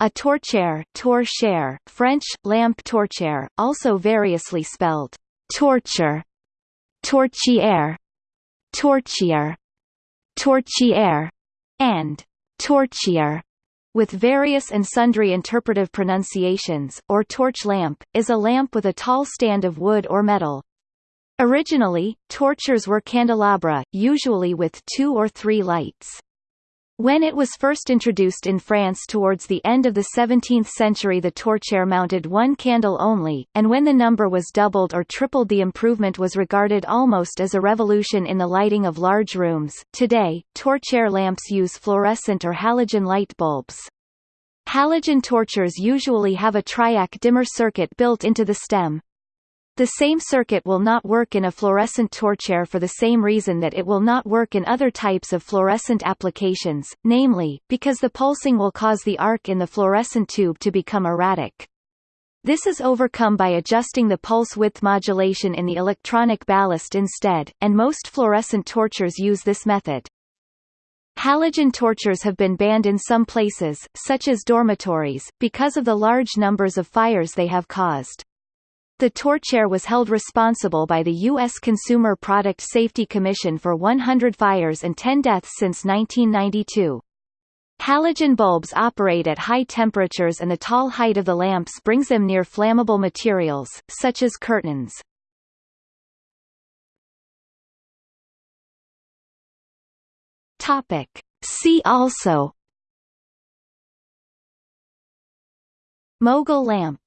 A torchère, torchère, French, lamp torchère, also variously spelled torture, torchière, torchier, torchière, and torchier, with various and sundry interpretive pronunciations, or torch lamp, is a lamp with a tall stand of wood or metal. Originally, torchers were candelabra, usually with two or three lights. When it was first introduced in France towards the end of the 17th century the torchère mounted one candle only, and when the number was doubled or tripled the improvement was regarded almost as a revolution in the lighting of large rooms. Today, torchère lamps use fluorescent or halogen light bulbs. Halogen torchers usually have a triac dimmer circuit built into the stem, the same circuit will not work in a fluorescent torchère for the same reason that it will not work in other types of fluorescent applications, namely, because the pulsing will cause the arc in the fluorescent tube to become erratic. This is overcome by adjusting the pulse width modulation in the electronic ballast instead, and most fluorescent torchers use this method. Halogen torchers have been banned in some places, such as dormitories, because of the large numbers of fires they have caused. The torchère was held responsible by the U.S. Consumer Product Safety Commission for 100 fires and 10 deaths since 1992. Halogen bulbs operate at high temperatures and the tall height of the lamps brings them near flammable materials, such as curtains. See also Mogul lamp